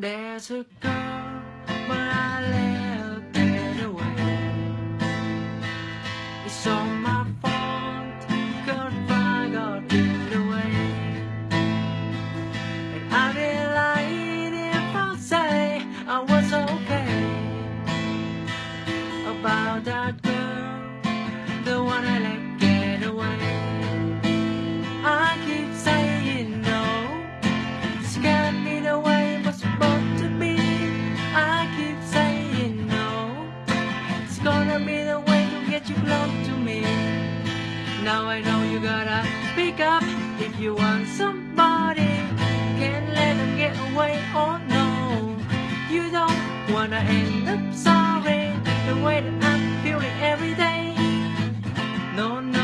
There's a girl, but I left it away. It's all my fault, girl, I got it away. And I'll be lying if I say I was okay about that. wake up if you want somebody. Can't let them get away, oh no. You don't wanna end up sorry the way that I'm feeling every day. No, no.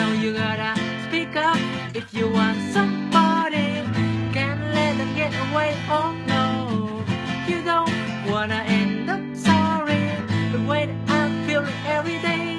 know you gotta speak up if you want somebody. Can't let them get away, oh no. You don't wanna end up sorry. The way that I'm feeling every day.